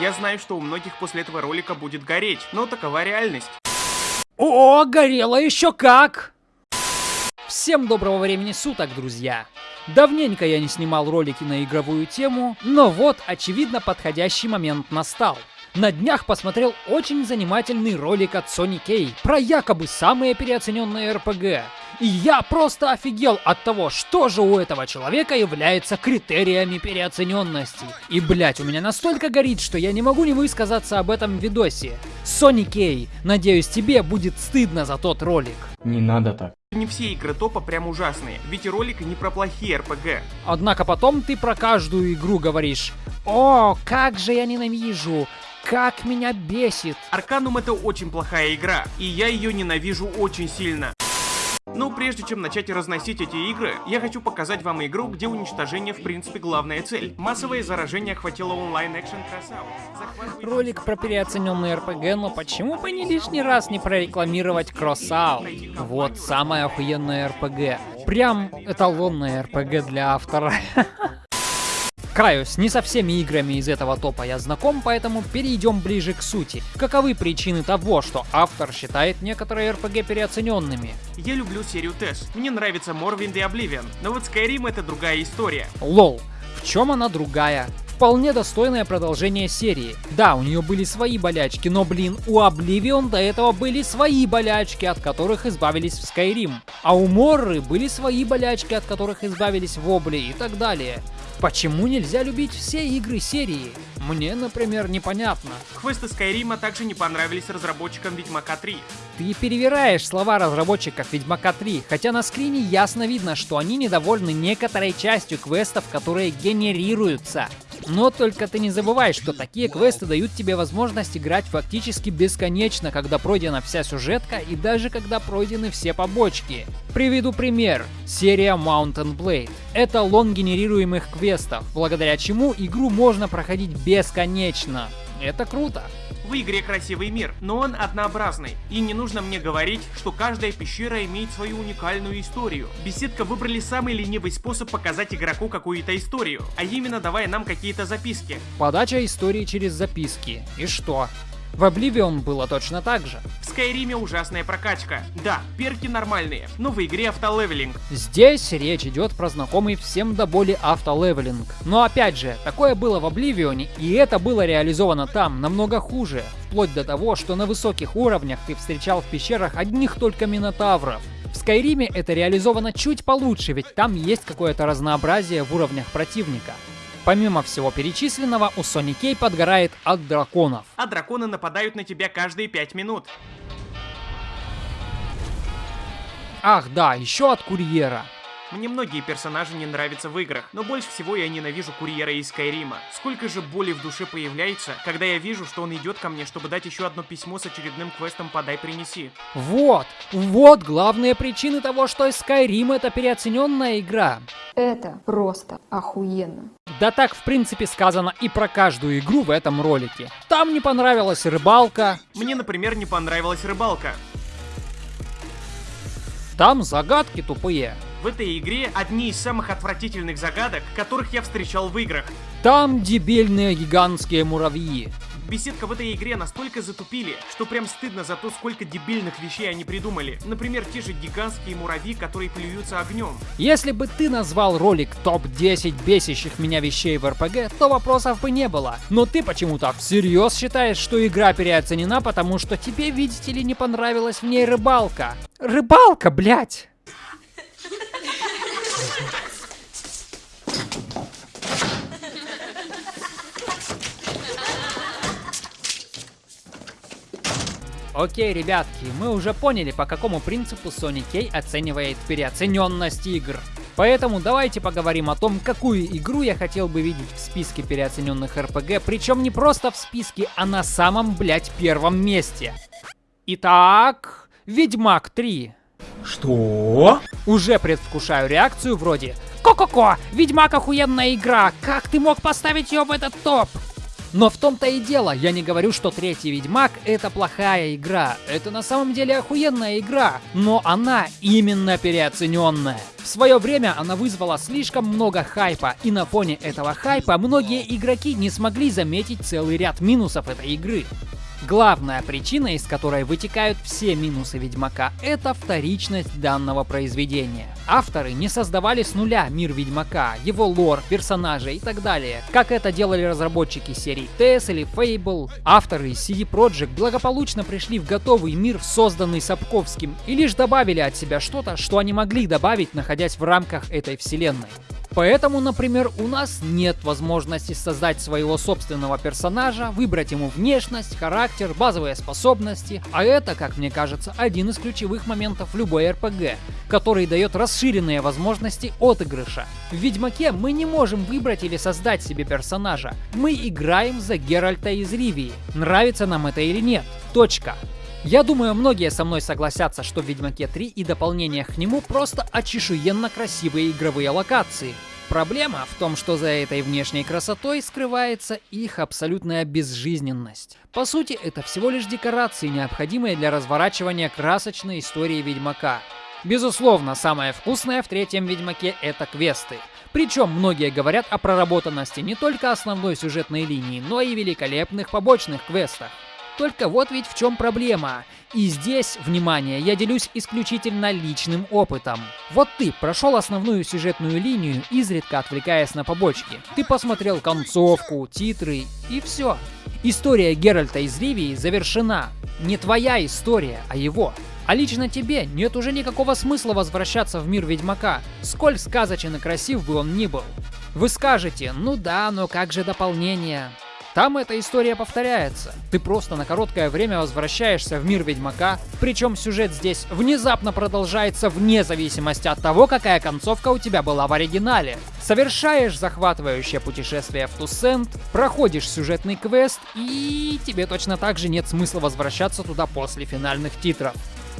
Я знаю, что у многих после этого ролика будет гореть, но такова реальность. О, горело еще как! Всем доброго времени суток, друзья! Давненько я не снимал ролики на игровую тему, но вот, очевидно, подходящий момент настал. На днях посмотрел очень занимательный ролик от Sony K про якобы самые переоцененные RPG. И я просто офигел от того, что же у этого человека является критериями переоцененности. И блять, у меня настолько горит, что я не могу не высказаться об этом видосе. Sony K, надеюсь тебе будет стыдно за тот ролик. Не надо так. Не все игры топа прям ужасные, ведь и ролик не про плохие РПГ. Однако потом ты про каждую игру говоришь «О, как же я ненавижу! Как меня бесит!» Арканум это очень плохая игра, и я ее ненавижу очень сильно. Но прежде чем начать разносить эти игры, я хочу показать вам игру, где уничтожение в принципе главная цель. Массовое заражение охватило онлайн-экшен красавец. Захватывайте- Ролик про переоцененные РПГ, но почему бы не лишний раз не прорекламировать Crossout? Вот самая охуенная РПГ. Прям эталонная РПГ для автора. Каюсь, не со всеми играми из этого топа я знаком, поэтому перейдем ближе к сути. Каковы причины того, что автор считает некоторые RPG переоцененными? Я люблю серию TES. Мне нравится Morrowind и Oblivion, но вот Skyrim это другая история. Лол, в чем она другая? Вполне достойное продолжение серии. Да, у нее были свои болячки, но блин, у Oblivion до этого были свои болячки, от которых избавились в Skyrim. А у Морры были свои болячки, от которых избавились в Обли и так далее. Почему нельзя любить все игры серии? Мне, например, непонятно. Квесты Скайрима также не понравились разработчикам Ведьмака 3. Ты перевираешь слова разработчиков Ведьмака 3, хотя на скрине ясно видно, что они недовольны некоторой частью квестов, которые генерируются. Но только ты не забывай, что такие квесты дают тебе возможность играть фактически бесконечно, когда пройдена вся сюжетка и даже когда пройдены все побочки. Приведу пример. Серия Mountain Blade. Это лон генерируемых квестов, благодаря чему игру можно проходить бесконечно. Это круто. В игре красивый мир, но он однообразный. И не нужно мне говорить, что каждая пещера имеет свою уникальную историю. Беседка выбрали самый ленивый способ показать игроку какую-то историю, а именно давая нам какие-то записки. Подача истории через записки. И что? В Oblivion было точно так же. В Скайриме ужасная прокачка. Да, перки нормальные, но в игре автолевелинг. Здесь речь идет про знакомый всем до боли автолевелинг. Но опять же, такое было в Обливионе, и это было реализовано там намного хуже. Вплоть до того, что на высоких уровнях ты встречал в пещерах одних только минотавров. В Скайриме это реализовано чуть получше, ведь там есть какое-то разнообразие в уровнях противника. Помимо всего перечисленного, у Sony K подгорает от драконов. А драконы нападают на тебя каждые 5 минут. Ах да, еще от курьера. Мне многие персонажи не нравятся в играх, но больше всего я ненавижу курьера из Скайрима. Сколько же боли в душе появляется, когда я вижу, что он идет ко мне, чтобы дать еще одно письмо с очередным квестом «Подай, принеси». Вот, вот главные причины того, что Skyrim это переоцененная игра. Это просто охуенно. Да так, в принципе, сказано и про каждую игру в этом ролике. Там не понравилась рыбалка, Мне, например, не понравилась рыбалка. там загадки тупые. В этой игре одни из самых отвратительных загадок, которых я встречал в играх. Там дебильные гигантские муравьи. Беседка в этой игре настолько затупили, что прям стыдно за то, сколько дебильных вещей они придумали. Например, те же гигантские муравьи, которые плюются огнем. Если бы ты назвал ролик топ-10 бесящих меня вещей в РПГ, то вопросов бы не было. Но ты почему-то всерьез считаешь, что игра переоценена, потому что тебе, видите ли, не понравилась в ней рыбалка. Рыбалка, блять! Окей, ребятки, мы уже поняли, по какому принципу Sony K оценивает переоцененность игр. Поэтому давайте поговорим о том, какую игру я хотел бы видеть в списке переоцененных RPG, причем не просто в списке, а на самом, блять, первом месте. Итак, Ведьмак 3. Что? Уже предвкушаю реакцию вроде «Ко-ко-ко! Ведьмак охуенная игра! Как ты мог поставить ее в этот топ?» Но в том-то и дело, я не говорю, что третий Ведьмак это плохая игра. Это на самом деле охуенная игра, но она именно переоцененная. В свое время она вызвала слишком много хайпа, и на фоне этого хайпа многие игроки не смогли заметить целый ряд минусов этой игры. Главная причина, из которой вытекают все минусы Ведьмака, это вторичность данного произведения. Авторы не создавали с нуля мир Ведьмака, его лор, персонажей и так далее, как это делали разработчики серий TES или Fable. Авторы из CD Projekt благополучно пришли в готовый мир, созданный Сапковским, и лишь добавили от себя что-то, что они могли добавить, находясь в рамках этой вселенной. Поэтому, например, у нас нет возможности создать своего собственного персонажа, выбрать ему внешность, характер, базовые способности, а это, как мне кажется, один из ключевых моментов любой RPG, который дает расширенные возможности отыгрыша. В Ведьмаке мы не можем выбрать или создать себе персонажа, мы играем за Геральта из Ривии, нравится нам это или нет. Точка. Я думаю, многие со мной согласятся, что в Ведьмаке 3 и дополнениях к нему просто очешуенно красивые игровые локации. Проблема в том, что за этой внешней красотой скрывается их абсолютная безжизненность. По сути, это всего лишь декорации, необходимые для разворачивания красочной истории Ведьмака. Безусловно, самое вкусное в третьем Ведьмаке это квесты. Причем многие говорят о проработанности не только основной сюжетной линии, но и великолепных побочных квестах. Только вот ведь в чем проблема. И здесь, внимание, я делюсь исключительно личным опытом. Вот ты прошел основную сюжетную линию, изредка отвлекаясь на побочки. Ты посмотрел концовку, титры и все. История Геральта из Ривии завершена. Не твоя история, а его. А лично тебе нет уже никакого смысла возвращаться в мир Ведьмака, сколь сказочен и красив бы он ни был. Вы скажете, ну да, но как же дополнение? Там эта история повторяется. Ты просто на короткое время возвращаешься в мир Ведьмака, причем сюжет здесь внезапно продолжается вне зависимости от того, какая концовка у тебя была в оригинале. Совершаешь захватывающее путешествие в Туссент, проходишь сюжетный квест, и тебе точно так же нет смысла возвращаться туда после финальных титров.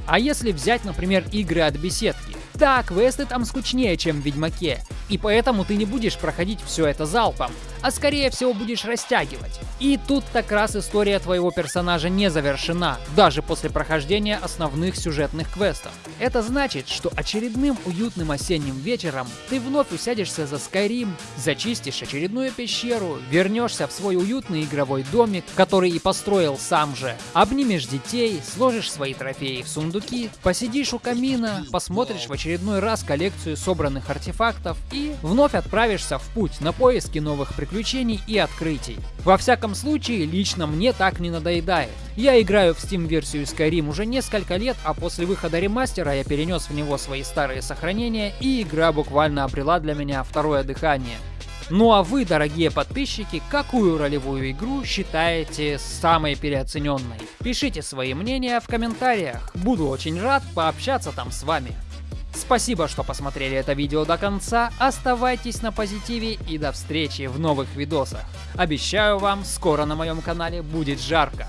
А если взять, например, игры от беседки, да, квесты там скучнее, чем в Ведьмаке, и поэтому ты не будешь проходить все это залпом, а скорее всего будешь растягивать. И тут так раз история твоего персонажа не завершена, даже после прохождения основных сюжетных квестов. Это значит, что очередным уютным осенним вечером ты вновь усядешься за Skyrim, зачистишь очередную пещеру, вернешься в свой уютный игровой домик, который и построил сам же, обнимешь детей, сложишь свои трофеи в сундуки, посидишь у камина, посмотришь в очередной раз коллекцию собранных артефактов и вновь отправишься в путь на поиски новых приключений и открытий. Во всяком случае, лично мне так не надоедает. Я играю в Steam-версию Skyrim уже несколько лет, а после выхода ремастера я перенес в него свои старые сохранения, и игра буквально обрела для меня второе дыхание. Ну а вы, дорогие подписчики, какую ролевую игру считаете самой переоцененной? Пишите свои мнения в комментариях. Буду очень рад пообщаться там с вами. Спасибо, что посмотрели это видео до конца, оставайтесь на позитиве и до встречи в новых видосах. Обещаю вам, скоро на моем канале будет жарко.